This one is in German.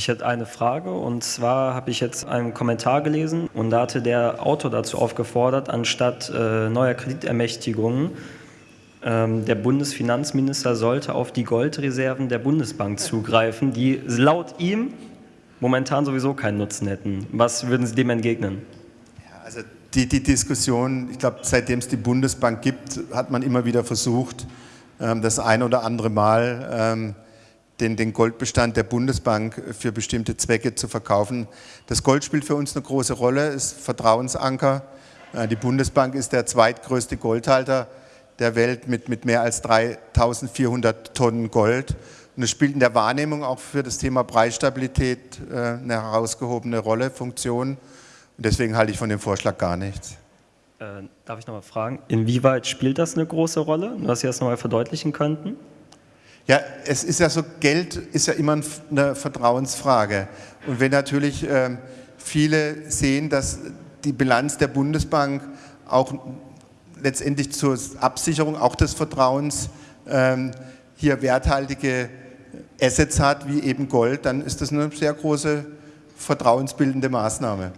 Ich hätte eine Frage und zwar habe ich jetzt einen Kommentar gelesen und da hatte der Autor dazu aufgefordert, anstatt äh, neuer Kreditermächtigungen, ähm, der Bundesfinanzminister sollte auf die Goldreserven der Bundesbank zugreifen, die laut ihm momentan sowieso keinen Nutzen hätten. Was würden Sie dem entgegnen? Ja, also die, die Diskussion, ich glaube, seitdem es die Bundesbank gibt, hat man immer wieder versucht, ähm, das ein oder andere Mal ähm, den, den Goldbestand der Bundesbank für bestimmte Zwecke zu verkaufen. Das Gold spielt für uns eine große Rolle, ist Vertrauensanker. Äh, die Bundesbank ist der zweitgrößte Goldhalter der Welt mit, mit mehr als 3400 Tonnen Gold. Und es spielt in der Wahrnehmung auch für das Thema Preisstabilität äh, eine herausgehobene Rolle, Funktion. Und deswegen halte ich von dem Vorschlag gar nichts. Äh, darf ich nochmal fragen, inwieweit spielt das eine große Rolle, dass Sie das nochmal verdeutlichen könnten? Ja, es ist ja so, Geld ist ja immer eine Vertrauensfrage. Und wenn natürlich äh, viele sehen, dass die Bilanz der Bundesbank auch letztendlich zur Absicherung auch des Vertrauens ähm, hier werthaltige Assets hat, wie eben Gold, dann ist das eine sehr große vertrauensbildende Maßnahme.